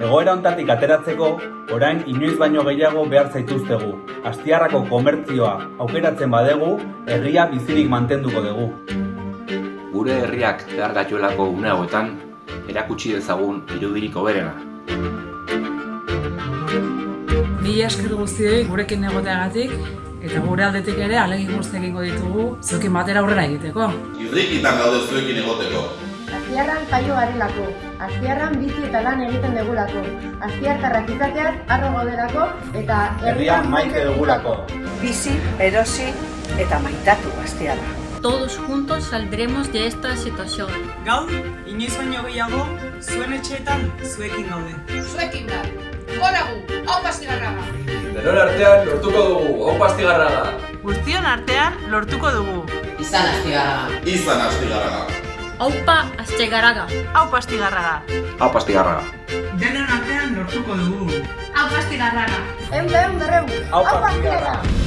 Egoera hontatik ateratzeko, orain inoiz baino gehiago behar zaituztegu. Astiarrako komertzioa aukeratzen badegu, herria bizirik mantenduko dugu. Gure herriak behar gatuelako une hauetan, erakutsi dezagun irudirik hoberena. Mila esker guztioi gurekin egoteagatik eta gure aldetik ere alegin guzti egingo ditugu zuekin batera aurrera egiteko. Irrikitan gaude zuekin egoteko. Astiarran jaio garelako, Astiarran bizi eta lan egiten degulako, Astiartarrak izateaz harro gaudelako eta Herria maite dugulako. bizi, erosi eta maitatu astiarra. Todos juntos saldremos de esta situación. Gaur, inoiz baino gehiago, zuen etxeetan zuekin gaude. Zuekin Denon artean lortuko dugu, hau pastigarraga! Guztion artean lortuko dugu. Izan astigarraga. Izan astigarraga. Aupa Astegaraga. Hau pastigarraga. Hau pastigarraga! Denon artean lortuko dugu. Hau pastigarraga. Eun behun berreun, Hau hau pastigarra. pastiarra!